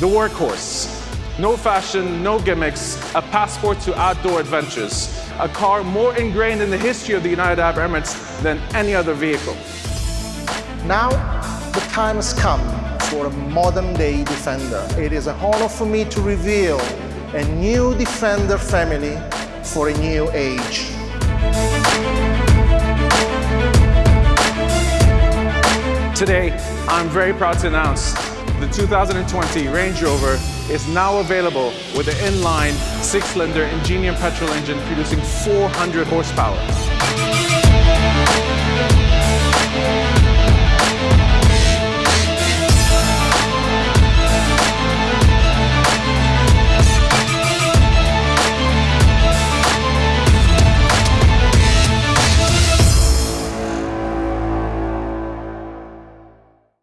The workhorse. No fashion, no gimmicks, a passport to outdoor adventures. A car more ingrained in the history of the United Arab Emirates than any other vehicle. Now, the time has come for a modern-day Defender. It is an honor for me to reveal a new Defender family for a new age. Today, I'm very proud to announce the 2020 Range Rover is now available with an inline six-cylinder Ingenium petrol engine producing 400 horsepower.